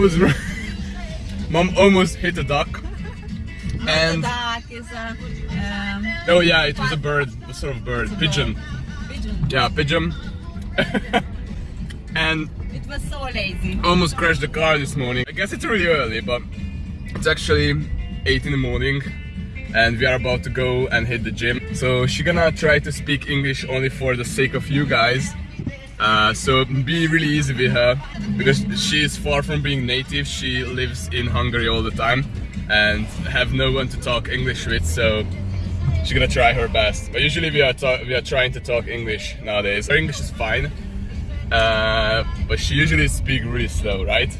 was mom almost hit a duck. And the duck is a. Um, oh yeah, it was a bird, a sort of bird, pigeon. Pigeon. Yeah, pigeon. and it was so lazy. Almost crashed the car this morning. I guess it's really early, but it's actually 8 in the morning and we are about to go and hit the gym. So she's gonna try to speak English only for the sake of you guys. Uh, so be really easy with her because she is far from being native. She lives in Hungary all the time and have no one to talk English with. So she's gonna try her best. But usually we are we are trying to talk English nowadays. Her English is fine, uh, but she usually speaks really slow, right?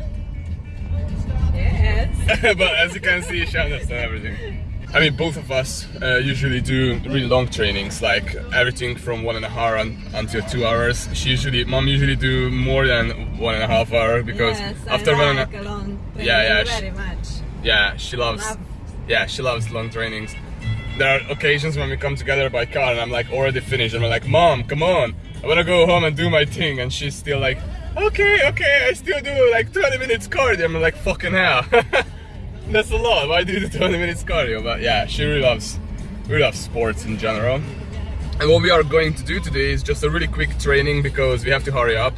Yes. but as you can see, she understands everything. I mean, both of us uh, usually do really long trainings, like everything from one and a half until two hours. She usually, mom usually do more than one and a half hour because yes, after I one and a long yeah, yeah, very much. Yeah, she loves, Love. yeah, she loves long trainings. There are occasions when we come together by car and I'm like already finished and we're like, mom, come on, I wanna go home and do my thing, and she's still like, okay, okay, I still do like 20 minutes cardio. I'm like, fucking hell. That's a lot. Why do the 20 minutes cardio? But yeah, she really loves, really loves sports in general. And what we are going to do today is just a really quick training because we have to hurry up.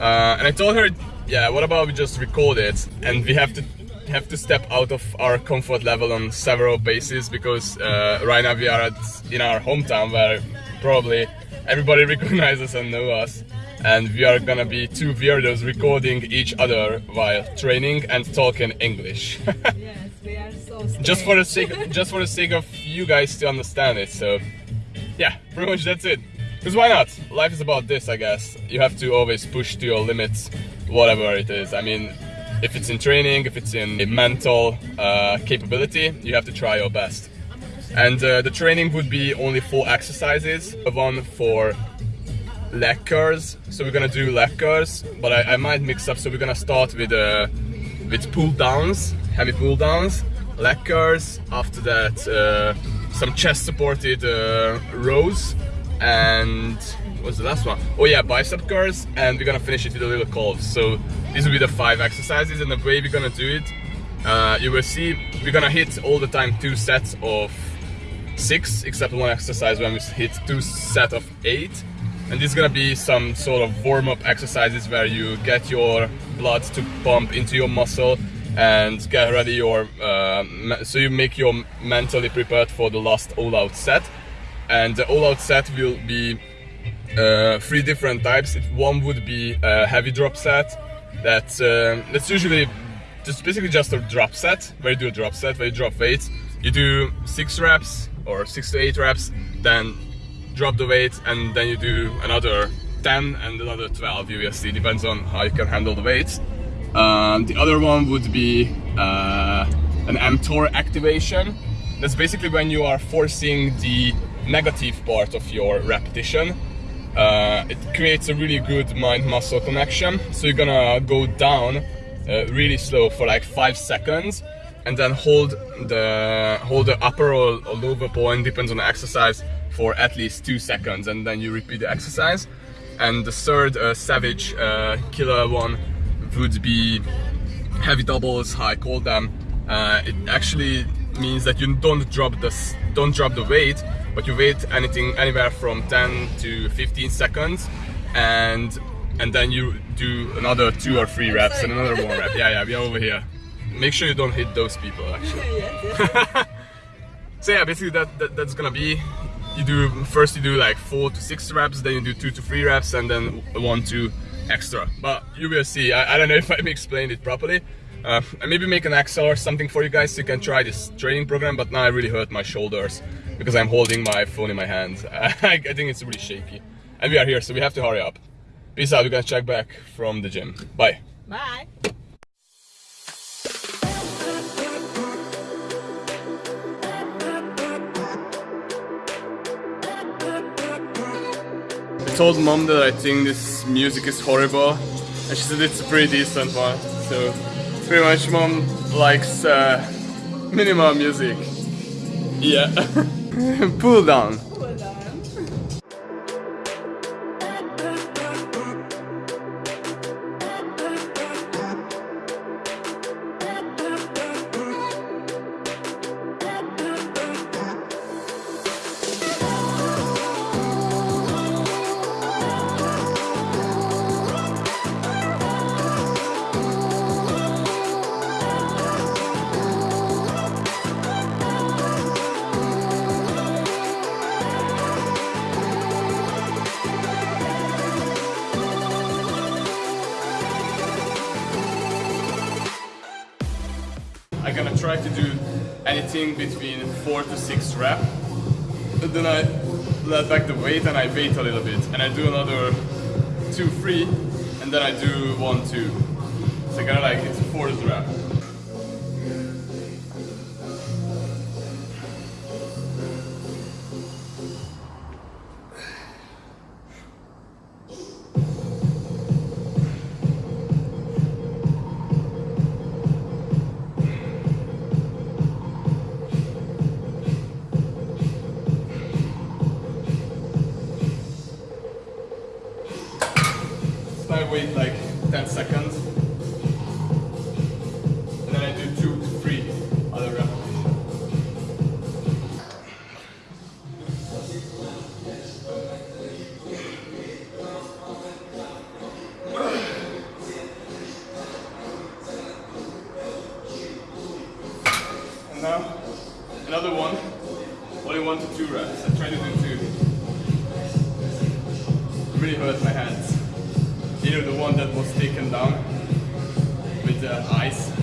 Uh, and I told her, yeah, what about we just record it and we have to have to step out of our comfort level on several bases because uh, right now we are at, in our hometown where probably everybody recognizes and know us and we are gonna be two weirdos recording each other while training and talking English. yes, we are so just for the sake, just for the sake of you guys to understand it. So, yeah, pretty much that's it. Because why not? Life is about this, I guess. You have to always push to your limits, whatever it is. I mean, if it's in training, if it's in mental uh, capability, you have to try your best. And uh, the training would be only four exercises, one for leg curls. So we're gonna do leg curls, but I, I might mix up. So we're gonna start with uh, with pull downs, heavy pull downs, leg curls. After that, uh, some chest supported uh, rows, and what's the last one? Oh yeah, bicep curls, and we're gonna finish it with a little calves. So these will be the five exercises, and the way we're gonna do it, uh, you will see we're gonna hit all the time two sets of six, except one exercise when we hit two set of eight and this is gonna be some sort of warm-up exercises where you get your blood to pump into your muscle and get ready your uh, so you make your mentally prepared for the last all-out set. And the all-out set will be uh, three different types. One would be a heavy drop set that's uh, that's usually just basically just a drop set where you do a drop set where you drop weights. You do six reps or six to eight reps then drop the weight and then you do another 10 and another 12 USD, depends on how you can handle the weights. Um, the other one would be uh, an mTOR activation. That's basically when you are forcing the negative part of your repetition. Uh, it creates a really good mind-muscle connection. So you're gonna go down uh, really slow for like five seconds and then hold the hold the upper or, or lower point, depends on the exercise, for at least two seconds and then you repeat the exercise. And the third uh, savage uh, killer one would be heavy doubles, how I call them. Uh, it actually means that you don't drop the don't drop the weight, but you wait anything anywhere from 10 to 15 seconds, and and then you do another two or three reps and another one rep. Yeah, yeah, we are over here. Make sure you don't hit those people actually. so yeah, basically that, that that's gonna be you do first you do like four to six reps then you do two to three reps and then one two extra. But you will see. I, I don't know if i explained it properly. Uh, I maybe make an Excel or something for you guys. So you can try this training program but now I really hurt my shoulders because I'm holding my phone in my hand. I, I think it's really shaky. And we are here so we have to hurry up. Peace out. We're gonna check back from the gym. Bye. Bye told mom that I think this music is horrible and she said it's a pretty decent one. So pretty much mom likes uh, minimal music. Yeah. Pull down. Try to do anything between four to six rep. And then I let back the weight and I wait a little bit. And I do another two, three, and then I do one, two. So kind of like it's a fourth rep. wait like 10 seconds. And then I do two to three other repetitions. And now another one, only one to two reps. I try to do two. It Really hurts my hands. Know the one that was taken down with the ice.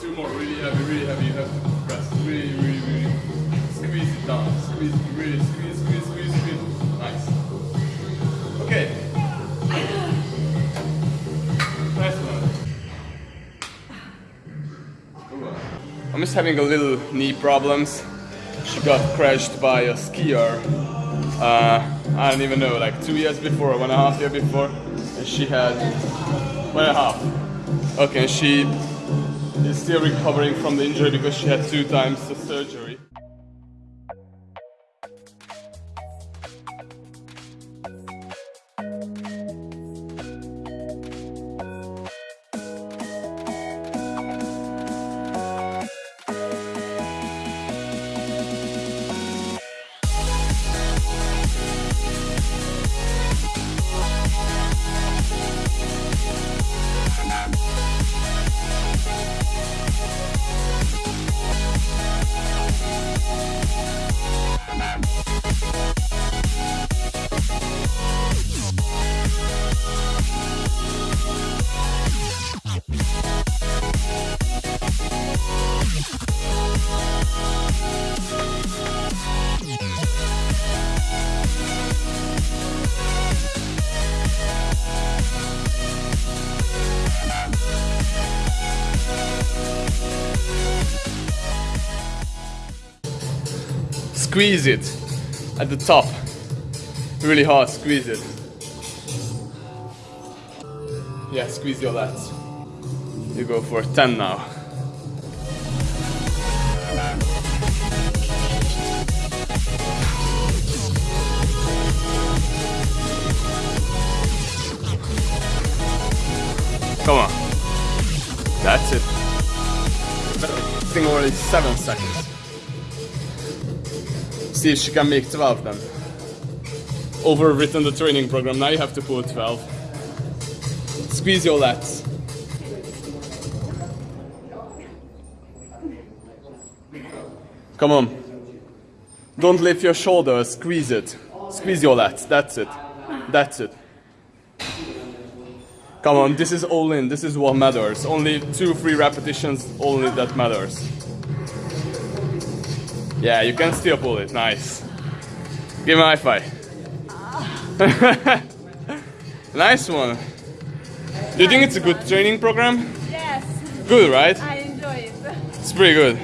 Two more, really heavy, really heavy. You have to press really, really, really. Squeeze it down. Squeeze really squeeze, squeeze, squeeze, squeeze. Nice. Okay. Nice one. I'm just having a little knee problems. She got crashed by a skier. Uh, I don't even know, like two years before, one and a half year before. And she had one and a half. Okay, she is still recovering from the injury because she had two times the surgery. Squeeze it at the top. Really hard, squeeze it. Yeah, squeeze your lats. You go for 10 now. Come on. That's it. I think already 7 seconds. See if she can make 12 then. Overwritten the training program, now you have to pull 12. Squeeze your lats. Come on. Don't lift your shoulders, squeeze it. Squeeze your lats, that's it. That's it. Come on, this is all in, this is what matters. Only two, three repetitions, only that matters. Yeah, you can still pull it. Nice. Give me a high five. nice one. Do you think it's a good training program? Yes, Good, right? I enjoy it. It's pretty good.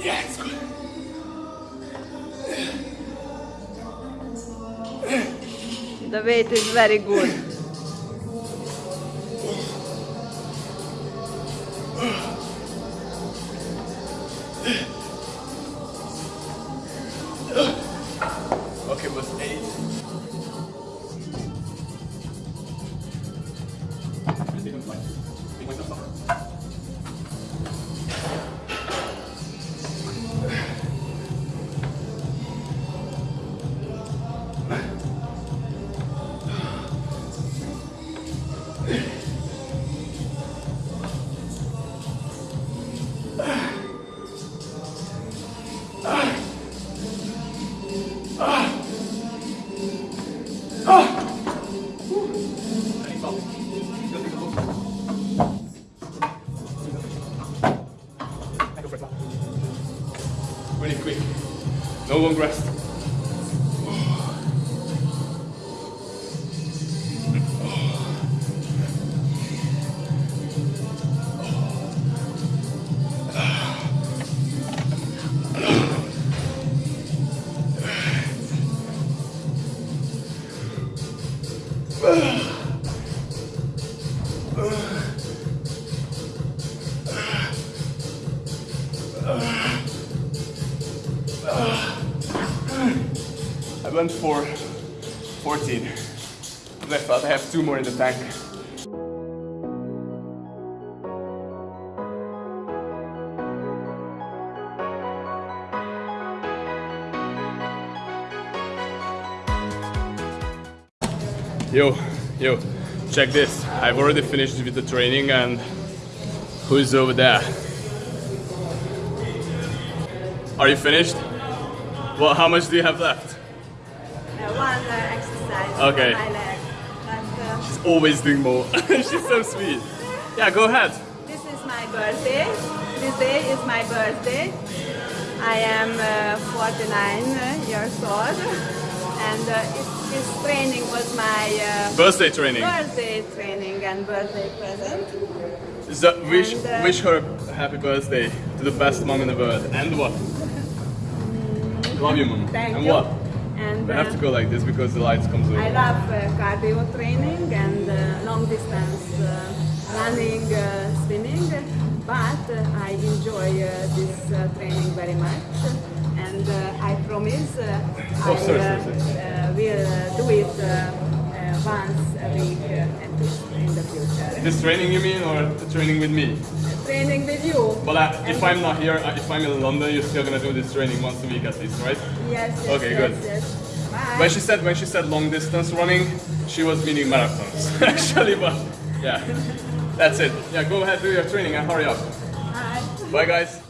Yeah, it's good. The weight is very good. Okay, was eight. Went for 14. And I I have two more in the tank. Yo, yo, check this. I've already finished with the training and who's over there? Are you finished? Well, how much do you have left? Okay. But, uh, She's always doing more. She's so sweet. Yeah, go ahead. this is my birthday. This day is my birthday. I am uh, 49 years old, and uh, it, this training was my uh, Birthday training. birthday training and birthday present. So wish And, uh, wish her a happy birthday to the best mom in the world. And what? Love you, mom. Thank and you. what? And We have to go like this because the lights comes over. I love uh, cardio training and uh, long distance uh, running, uh, swimming, but uh, I enjoy uh, this uh, training very much and uh, I promise uh, Oh, I sorry, uh, sorry, sorry. uh, will uh, do it uh, uh, once a week uh, in the future. This training you mean, or the training with me? Training with you. Well, uh, if I'm not here, uh, if I'm in London, you're still gonna do this training once a week at least, right? Yes, yes, Okay, yes, good. yes. Bye. When she said when she said long distance running, she was meaning marathons actually, but yeah, that's it. Yeah, go ahead do your training and hurry up. Bye. Bye, guys.